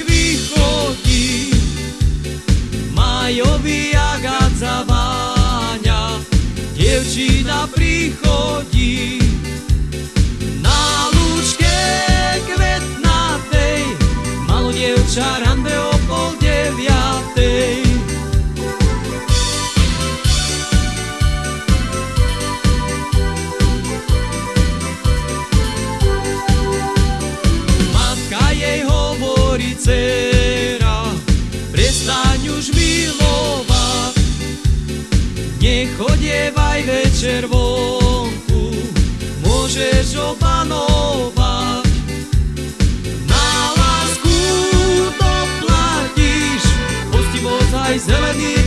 ich vychodí, majový jagat zaváňa, dievčina prichodí. горе цера, престань уж милова, не ходевай вечер вонку, можеш обманова. На ласку то платиш, пусти зеленый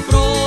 pra.